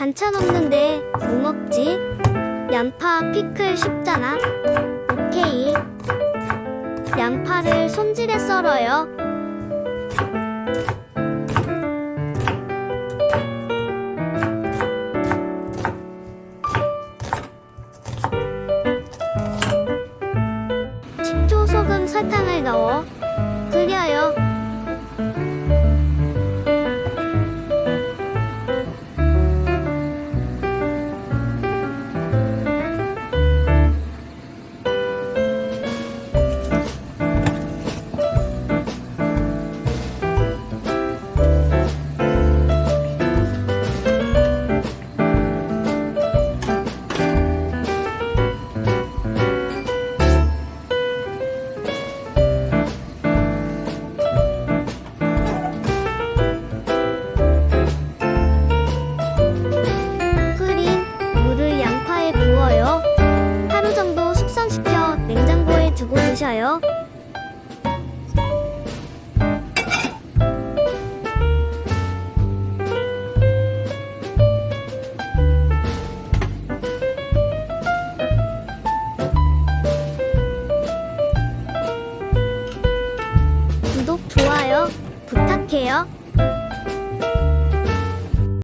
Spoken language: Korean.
반찬 없는데 뭐 먹지? 양파 피클 쉽잖아. 오케이. 양파를 손질해 썰어요. 식초, 소금, 설탕을 넣어 드셔요. 구독, 좋아요 부탁해요.